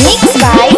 Mixed by